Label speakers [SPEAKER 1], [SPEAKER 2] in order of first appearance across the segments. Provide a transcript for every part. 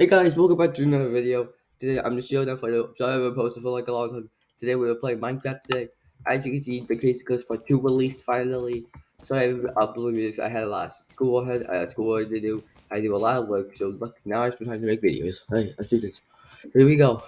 [SPEAKER 1] Hey guys, welcome back to another video. Today I'm just showing up for the sorry I haven't posted for like a long time. Today we were playing Minecraft today. As you can see, the case goes part 2 released finally. So I uploaded this. I had a lot of school I had, I had school to do. I do a lot of work, so look now I have time to make videos. Hey, let's do this. Here we go.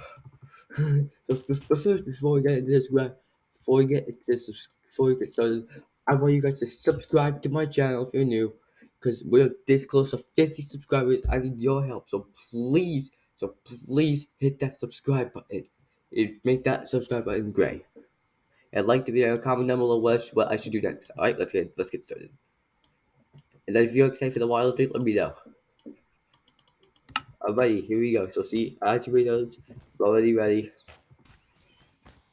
[SPEAKER 1] but first, before we get into this, before we get into this, before we get started, I want you guys to subscribe to my channel if you're new because we're this close to 50 subscribers. I need your help, so please, so please hit that subscribe button. It make that subscribe button gray. And like the video, comment down below what, what I should do next. All right, let's get let's get started. And if you're excited for the wild update, let me know. Alrighty, here we go. So see, know, already ready.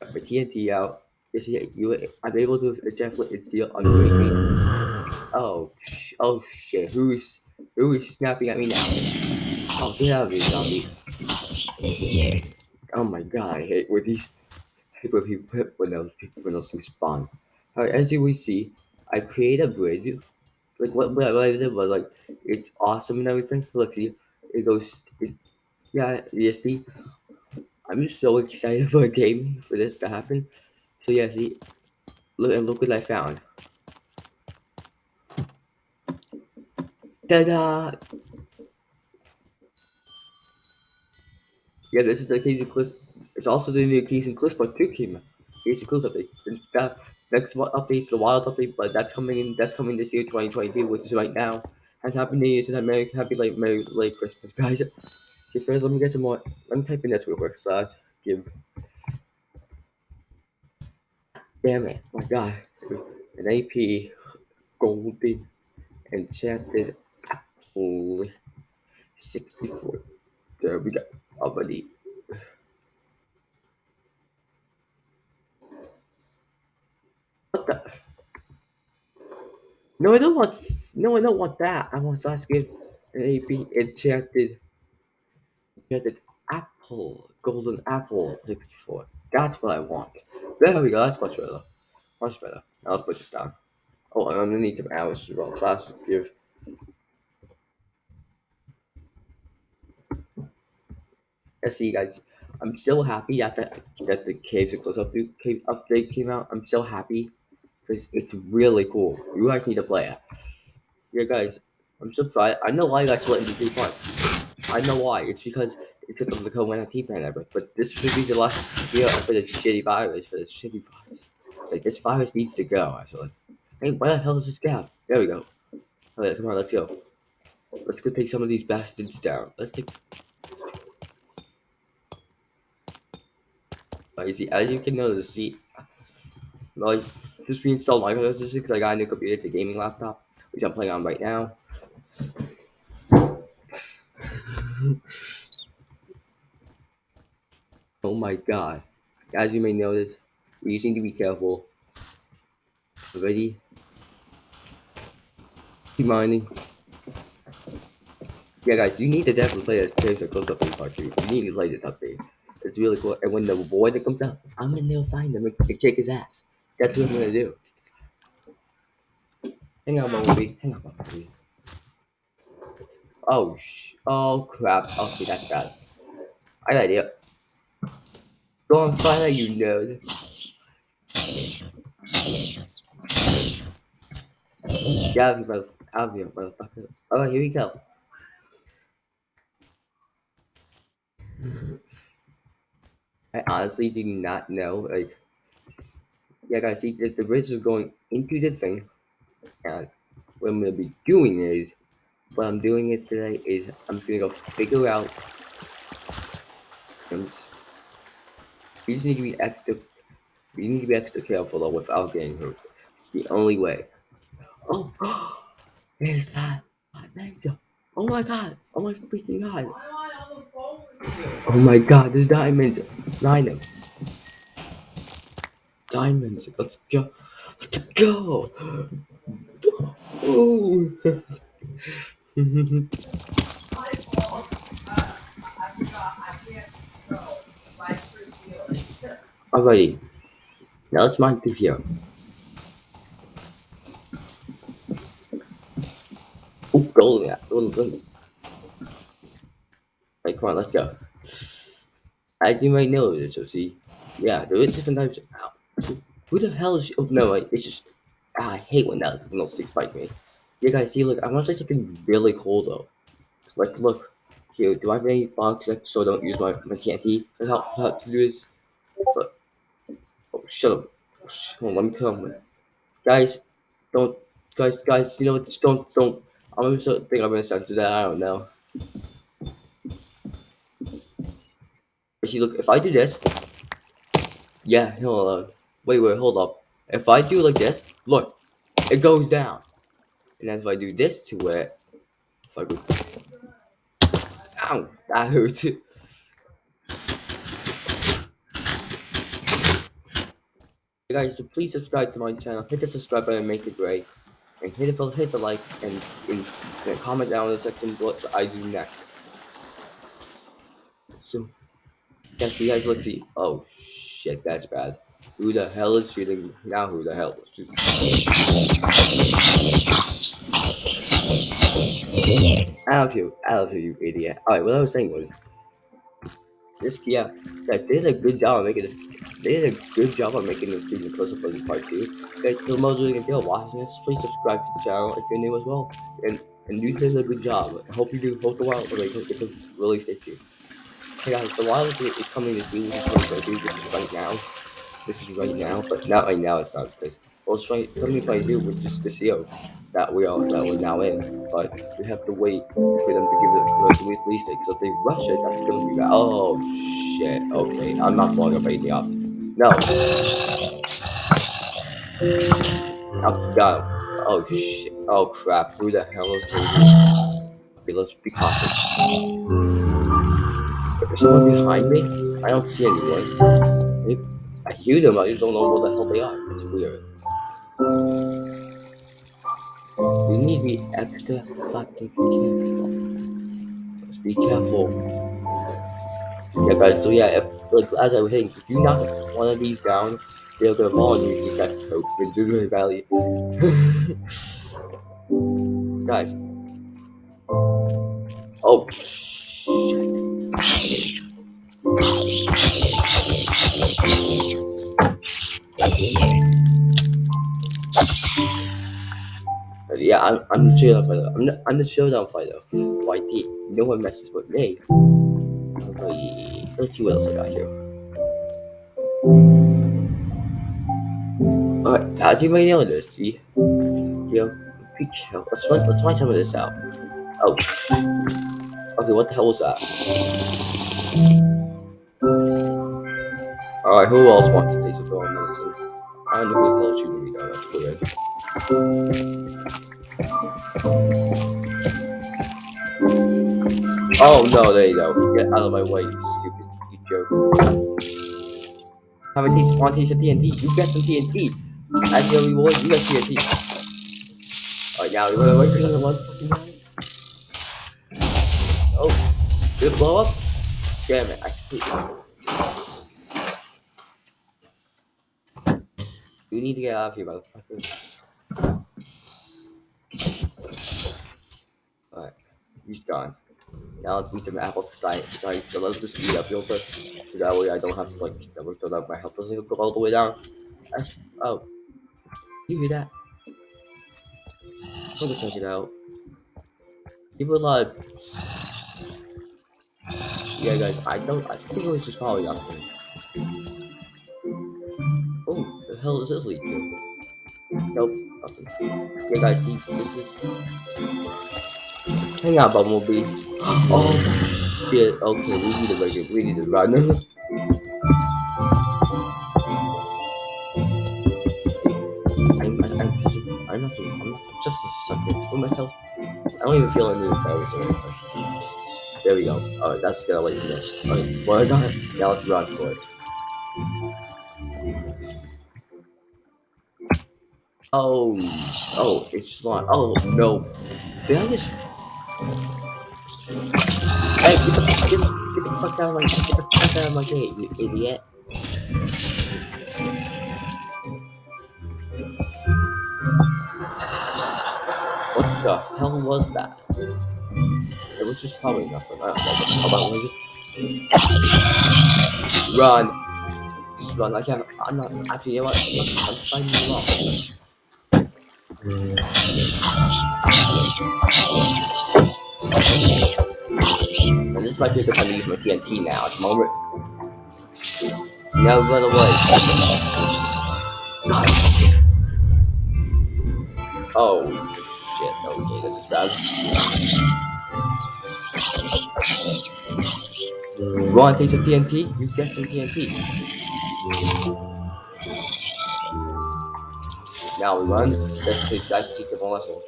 [SPEAKER 1] Got my TNT out. You see, you I'm able to definitely conceal on the Oh, oh shit! Who's who is snapping at me now? Oh, get out of here, zombie! Oh my god, I hate when these people people when those people when those things spawn. Alright, as you will see, I create a bridge. Like what, what I did was like it's awesome and everything. Look, see, it goes. It, yeah, you see, I'm just so excited for a game for this to happen. So yeah, see, look and look what I found. Ta-da! Yeah, this is the Casey Cliff. It's also the new Casey Cliff part 2 came out. Casey Cliff update. Next update's the wild update, but that's coming in that's coming this year 2022, which is right now. Has happy New Year's and Merry Happy like Merry late Christmas, guys. Okay, first let me get some more let me type in this real quick give Damn it, my god. An AP golden enchanted Holy 64. There we go. Already. What the? No, I don't want. No, I don't want that. I want slash give an AP enchanted. Enchanted apple. Golden apple 64. That's what I want. There we go. That's much better. Much better. Now let's put this down. Oh, I'm gonna need some hours as well. Slash give see you guys, I'm so happy the, that the Caves and Close Up Cave update came out. I'm so happy because it's really cool. You guys need to play it. Yeah, guys, I'm so surprised. I know why you guys split into two parts. I know why. It's because it's because of the COVID 19 pandemic. But this should be the last video for the shitty virus. For the shitty virus. It's like this virus needs to go. Actually. Hey, where the hell is this gap? There we go. Alright, come on, let's go. Let's go take some of these bastards down. Let's take. Like, see, as you can notice, see, like, just reinstalled Microsoft because I got a new computer, the gaming laptop, which I'm playing on right now. oh my god. As you may notice, we just need to be careful. Ready? Keep mining. Yeah, guys, you need to definitely play this Caves and Close Up Part 3. You need to play this update. It's really cool. And when the boy that comes out, I'm gonna go find him and kick his ass. That's what I'm gonna do. Hang on, movie. Hang on, movie. Oh sh. Oh crap. Okay, that's bad. I got idea. Go on fire, you nerd. Get out of here, Out of here, motherfucker. Alright, oh, here we go. I honestly do not know. Like, yeah, guys, see, the bridge is going into the thing, and what I'm gonna be doing is, what I'm doing is today is I'm gonna go figure out. Um, just, you just need to be extra. You need to be extra careful though without getting hurt. It's the only way. Oh, is that? Oh my god! Oh my freaking god! Oh my god, diamonds. Diamond. Diamonds. Let's go. Let's go. Oh. Alrighty. Now let's mine through here. Oh, gold, yeah. Gold, Like, come on, let's go. As you might know, so see, yeah, there is different types. Of, Ow. Who the hell is? Oh no, it's just. Ah, I hate when that little six bites me. You guys see, look, I want to say something really cool though. Like, look, here, do I have any blocks like, so don't use my my TNT to help, help to do this? But, oh, shut up. Hold on, let me come. Guys, don't, guys, guys, you know, just don't, don't. I'm gonna think I'm gonna censor that. I don't know. See, look, if I do this, yeah, on. Wait, wait, hold up. If I do like this, look, it goes down. And then if I do this to it, if I go, ow, that hurts. guys, so please subscribe to my channel. Hit the subscribe button, make it great, and hit the hit the like and, and, and comment down in the section what I do next. So, so you guys look the oh shit, that's bad. Who the hell is shooting? Now who the hell? I love you, I love you, you idiot. Alright, what I was saying was, this, yeah, guys, they did a good job of making this they did a good job of making this season close up the part two. Guys, so Mojo, if you're watching this, please subscribe to the channel if you're new as well. And and you did a good job. I hope you do. Hope the wild like it's really stay tuned. Hey guys, the wild is coming this which is what do, which is right now. This is right now, but not right now. It's not because well, it's right. Something by you, which is the CO that we are that we're now in. But we have to wait for them to give it to release it. Because if they rush it, that's gonna be bad. Oh shit. Okay, I'm not blowing up anything up. No. Oh god. Oh shit. Oh crap. Who the hell is moving? Okay, let's be cautious. Hmm. Is someone behind me? I don't see anyone. I hear them, I just don't know what the hell they are. It's weird. We need to be extra fucking careful. Let's be careful. Yeah, guys. So yeah, if like as I was saying, if you knock one of these down, they'll go fall and you get that coat in Doodle Valley. guys. Oh shit. Yeah, I'm, I'm the showdown fighter. I'm the, I'm the showdown fighter. YT. No one messes with me. Okay, let's see what else I got here. Alright, as you may notice, see, you know, be careful. Let's find, let's find some of this out. Oh, okay, what the hell was that? Alright, who else wants to take some throwing medicine? I don't know who the hell is shooting me down, that's weird. Oh no, there you go. Get out of my way, you stupid you joke. Have a taste one taste of TNT. You get some TNT. As your reward, you get TNT. Alright, now we run away because of one fucking. Oh, did it blow up? Damn it, I it. You need to get out of here, motherfucker. Alright, he's gone. Now let's eat some apples aside. Sorry, so let's just speed up real quick. So that way I don't have to like double so that my health doesn't go all the way down. That's, oh. You hear that? Let me check it out. People a lot of... Yeah guys, I don't I think it was just probably nothing. Oh, the hell is this lead to? Nope, nothing. Yeah guys, see this is Hang on, Bumblebee. Oh shit. Okay, we need to make it. We need to run. I'm, I'm, I'm, just, I'm, not, I'm not just a sucker for myself. I don't even feel any embarrassed or anything. There we go. Alright, that's gonna let you know. Alright, slow down. Now let's run for it. Oh, oh, it's not. Oh no. Did I just Hey, get the, get, the, get the fuck out of my get the fuck out of my gate, you idiot. What the hell was that? It was just probably nothing. I don't know. How about was it? Run. Just run. I can't. I'm not. Actually, you know what? I'm, I'm finding you wrong. This might be a good time to use my TNT now. At the moment. No, run away. Oh, shit. Okay, that's just bad. Want piece of TNT? You get some TNT. Now we run. Let's take that secret lesson.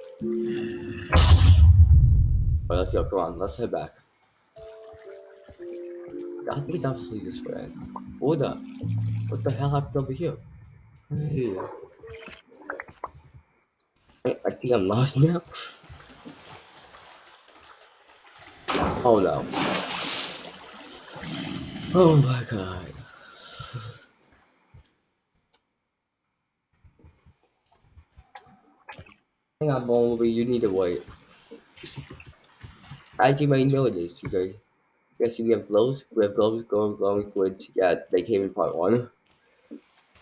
[SPEAKER 1] Alright, let's go. Come on, let's head back. I think obviously this way. Hold up. What the hell happened over here? I think I'm lost now. Oh no. Oh my god. Hang on, Bumblebee, you need to wait. As you may know this, you guys. Yes, we have glows. We have glows, glowing, glowing which Yeah, they came in part one.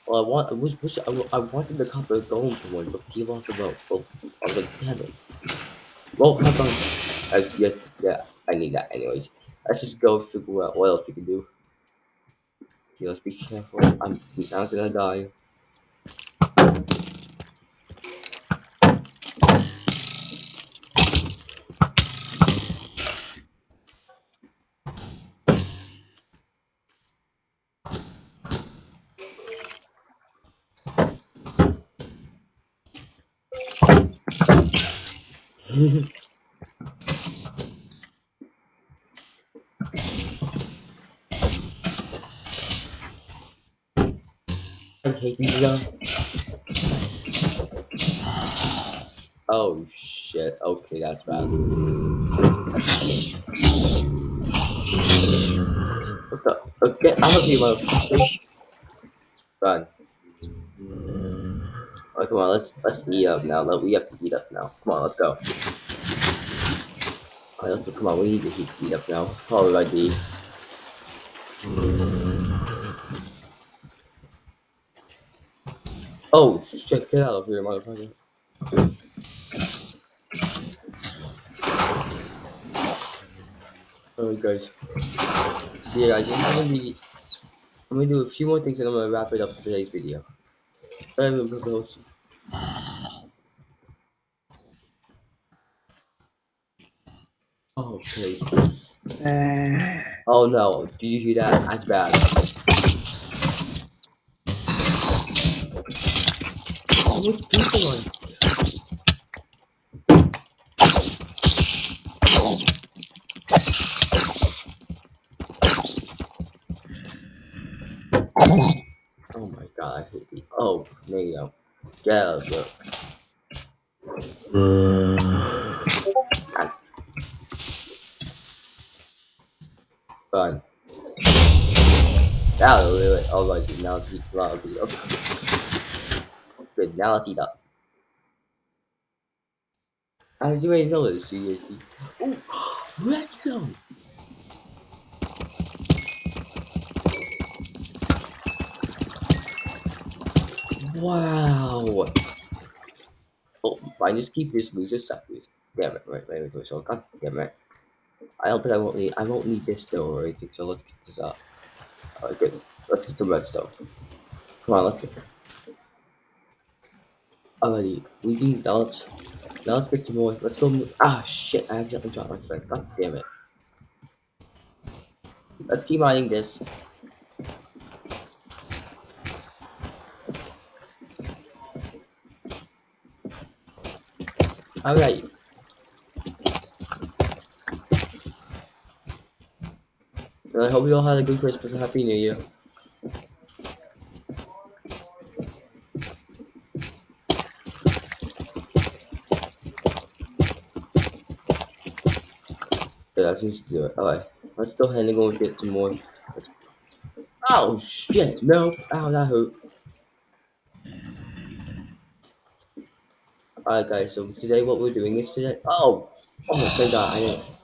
[SPEAKER 1] Well, I want. I wish, wish I, I wanted the copper golden one, but he lost the vote. Oh, I was like, damn it. Well, have fun. As yes, yeah, I need that anyways. Let's just go figure out what else we can do. Okay, let's be careful. I'm not gonna die. I hate these guys. Oh shit. Okay, that's bad. What the? Okay, I'm a few motherfuckers. Oh, come on, let's let's eat up now. Let we have to eat up now. Come on, let's go. Let's. Come on, we need to eat, eat up now. Alrighty. Oh shit! Get out of here, motherfucker. Alright, guys. So yeah, guys, I'm gonna be. I'm gonna do a few more things and I'm gonna wrap it up for today's video. I'm gonna propose. Okay. Uh. Oh no, do you hear that? That's bad. How much people on? Oh my god, I hate these. Oh, there you go. Of here. Fun. Now, wait, wait. Oh, right, now it's loud. Good, now let's eat up. As you may know this, seriously. Oh, let's go! Wow! Oh, I just keep this loser sideways. Damn it, right, right, right, so god damn it. I hope I won't need I won't need this still or anything, so let's get this up. Alright, good. Let's get the redstone. Come on, let's get Alrighty, we need now let's now let's get some more. Let's go ah shit, I accidentally dropped my friend. God damn it. Let's keep mining this. Alright. I hope you all had a good Christmas and Happy New Year. Yeah, that seems to do it. Alright, let's go ahead and go and get some more. Oh shit, no. Ow, that hurt. Alright guys, so today what we're doing is today. Oh! Oh thank god, I didn't.